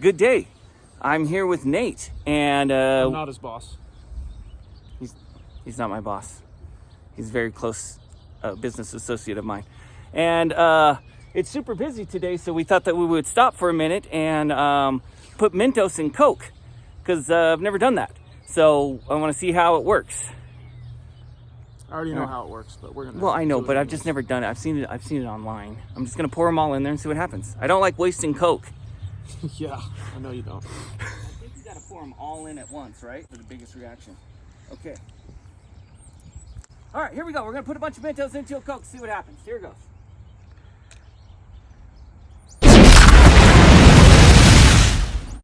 good day. I'm here with Nate, and uh, I'm not his boss. he's he's not my boss. He's a very close uh, business associate of mine, and uh, it's super busy today. So we thought that we would stop for a minute and um, put Mentos in Coke because uh, I've never done that. So I want to see how it works. I already know how it works, but we're gonna. Well, I know, but I've just never done it. I've seen it. I've seen it online. I'm just gonna pour them all in there and see what happens. I don't like wasting Coke. yeah, I know you don't. I think you gotta pour them all in at once, right? For the biggest reaction. Okay. All right, here we go. We're gonna put a bunch of Mentos into a Coke, see what happens. Here it goes.